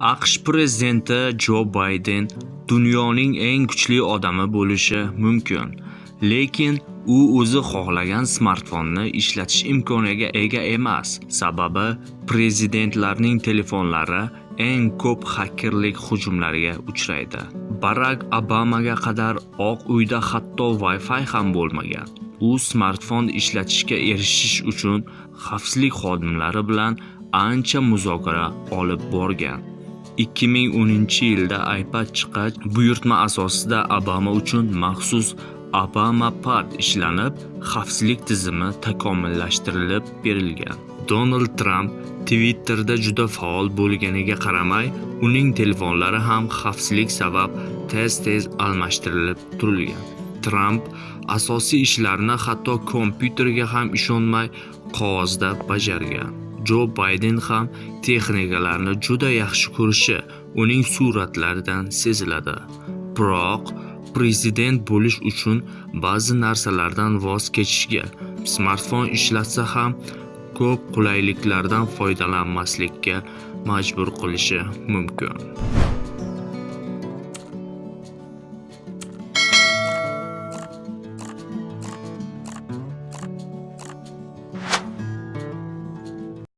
AQSh prezidenti Jo Bayden dunyoning eng kuchli odami bo'lishi mumkin, lekin u o'zi xohlagan smartfonni ishlatish imkoniga ega emas. Sababi prezidentlarning telefonlari eng ko'p xakerlik hujumlariga uchraydi. Barak Obamaga qadar Oq uyda hatto Wi-Fi ham bo'lmagan. U smartfon ishlatishga erishish uchun xavfsizlik xodimlari bilan ancha muzokara olib borgan. 2010-yilda iPad chiqqach, buyurtma asosida Obama uchun maxsus Obama Pad ishlanib, xavfsizlik tizimi takomillashtirilib berilgan. Donald Tramp Twitterda juda faol bo'lganiga qaramay, uning telefonlari ham xavfsizlik sabab tez-tez almashtirilib turilgan. Tramp asosiy ishlarni hatto kompyuterga ham ishonmay qog'ozda bajargan. Jo Bayden ham texnikalarni juda yaxshi ko'rishi uning suratlaridan seziladi. Biroq prezident bo'lish uchun ba'zi narsalardan voz kechishga, smartfon ishlatsa ham ko'p qulayliklardan foydalanmaslikka majbur qilishi mumkin.